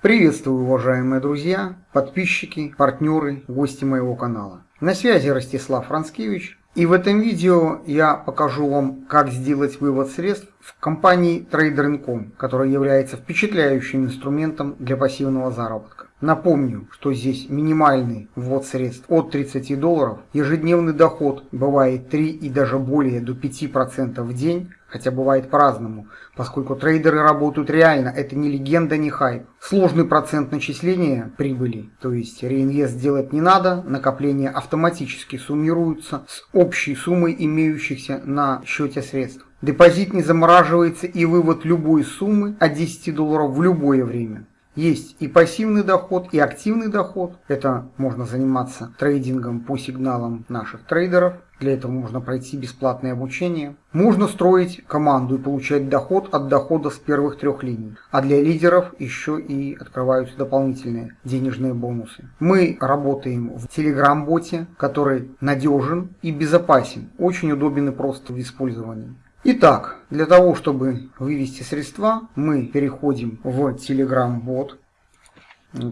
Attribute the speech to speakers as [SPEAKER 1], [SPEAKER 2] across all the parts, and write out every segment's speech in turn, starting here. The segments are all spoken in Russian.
[SPEAKER 1] Приветствую, уважаемые друзья, подписчики, партнеры, гости моего канала. На связи Ростислав Францкевич. И в этом видео я покажу вам, как сделать вывод средств в компании Trader.com, которая является впечатляющим инструментом для пассивного заработка. Напомню, что здесь минимальный ввод средств от 30 долларов, ежедневный доход бывает 3 и даже более до 5% в день, хотя бывает по-разному, поскольку трейдеры работают реально, это не легенда, не хайп. Сложный процент начисления прибыли, то есть реинвест делать не надо, накопления автоматически суммируются с общей суммой имеющихся на счете средств. Депозит не замораживается и вывод любой суммы от 10 долларов в любое время. Есть и пассивный доход, и активный доход. Это можно заниматься трейдингом по сигналам наших трейдеров. Для этого можно пройти бесплатное обучение. Можно строить команду и получать доход от дохода с первых трех линий. А для лидеров еще и открываются дополнительные денежные бонусы. Мы работаем в Telegram-боте, который надежен и безопасен. Очень удобен и прост в использовании. Итак, для того, чтобы вывести средства, мы переходим в Telegram бот,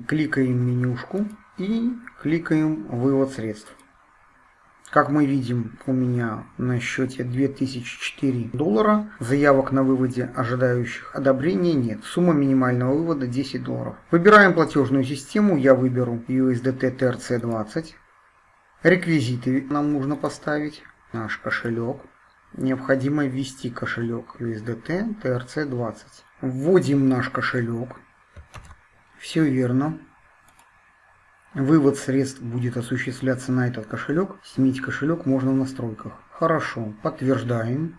[SPEAKER 1] кликаем менюшку и кликаем вывод средств. Как мы видим, у меня на счете 2004 доллара. Заявок на выводе, ожидающих одобрения, нет. Сумма минимального вывода 10 долларов. Выбираем платежную систему. Я выберу USDT TRC20. Реквизиты нам нужно поставить. Наш кошелек необходимо ввести кошелек USDT TRC20. Вводим наш кошелек. Все верно. Вывод средств будет осуществляться на этот кошелек. Сменить кошелек можно в настройках. Хорошо. Подтверждаем.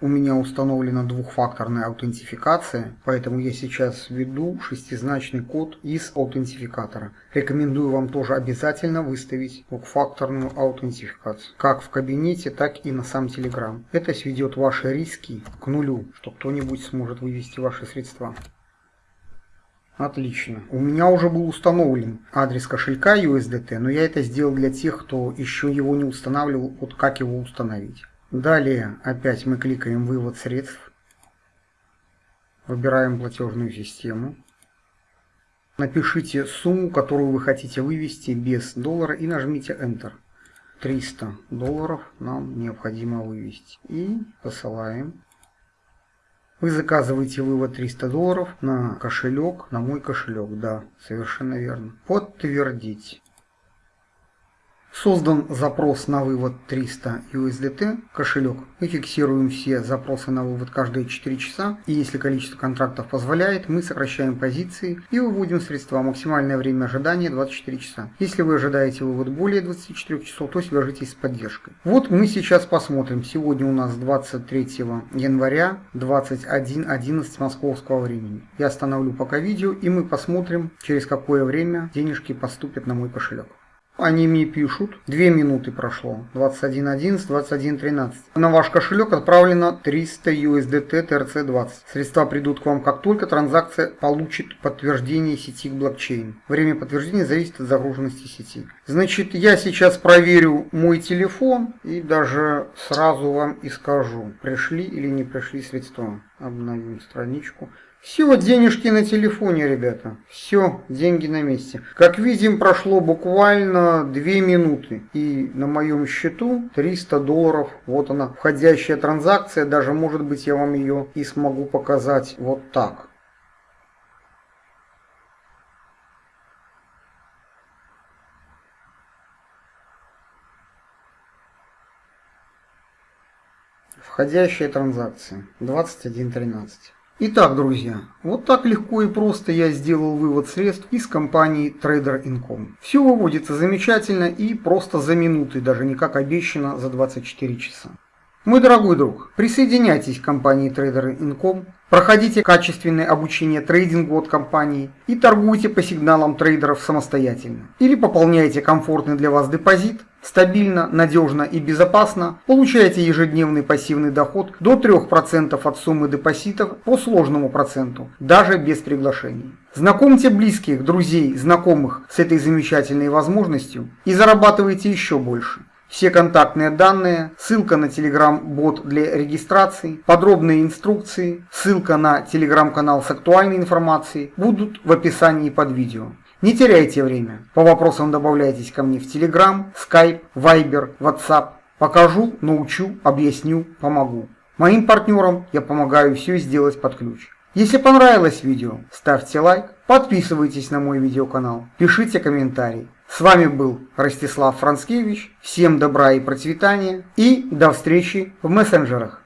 [SPEAKER 1] У меня установлена двухфакторная аутентификация, поэтому я сейчас введу шестизначный код из аутентификатора. Рекомендую вам тоже обязательно выставить двухфакторную аутентификацию, как в кабинете, так и на сам Telegram. Это сведет ваши риски к нулю, что кто-нибудь сможет вывести ваши средства. Отлично. У меня уже был установлен адрес кошелька USDT, но я это сделал для тех, кто еще его не устанавливал, вот как его установить. Далее опять мы кликаем «Вывод средств». Выбираем платежную систему. Напишите сумму, которую вы хотите вывести без доллара и нажмите Enter. 300 долларов нам необходимо вывести. И посылаем. Вы заказываете вывод 300 долларов на кошелек, на мой кошелек. Да, совершенно верно. Подтвердить. Создан запрос на вывод 300 USDT, кошелек. Мы фиксируем все запросы на вывод каждые 4 часа. И если количество контрактов позволяет, мы сокращаем позиции и выводим средства. Максимальное время ожидания 24 часа. Если вы ожидаете вывод более 24 часов, то свяжитесь с поддержкой. Вот мы сейчас посмотрим. Сегодня у нас 23 января 21.11 московского времени. Я остановлю пока видео и мы посмотрим, через какое время денежки поступят на мой кошелек. Они мне пишут, 2 минуты прошло, 21.11, 21.13. На ваш кошелек отправлено 300 USDT TRC20. Средства придут к вам как только транзакция получит подтверждение сети блокчейн. Время подтверждения зависит от загруженности сети. Значит, я сейчас проверю мой телефон и даже сразу вам и скажу, пришли или не пришли средства. Обновим страничку. Все, денежки на телефоне, ребята. Все, деньги на месте. Как видим, прошло буквально 2 минуты. И на моем счету 300 долларов. Вот она, входящая транзакция. Даже, может быть, я вам ее и смогу показать вот так. Входящая транзакция 21.13. Итак, друзья, вот так легко и просто я сделал вывод средств из компании Trader Income. Все выводится замечательно и просто за минуты, даже не как обещано за 24 часа. Мой дорогой друг, присоединяйтесь к компании Trader Income, проходите качественное обучение трейдингу от компании и торгуйте по сигналам трейдеров самостоятельно. Или пополняйте комфортный для вас депозит Стабильно, надежно и безопасно получаете ежедневный пассивный доход до 3% от суммы депозитов по сложному проценту, даже без приглашений. Знакомьте близких, друзей, знакомых с этой замечательной возможностью и зарабатывайте еще больше. Все контактные данные, ссылка на Telegram-бот для регистрации, подробные инструкции, ссылка на Telegram-канал с актуальной информацией будут в описании под видео. Не теряйте время. По вопросам добавляйтесь ко мне в Telegram, Skype, Viber, WhatsApp. Покажу, научу, объясню, помогу. Моим партнерам я помогаю все сделать под ключ. Если понравилось видео, ставьте лайк, подписывайтесь на мой видеоканал, пишите комментарий. С вами был Ростислав Францкевич. Всем добра и процветания и до встречи в мессенджерах.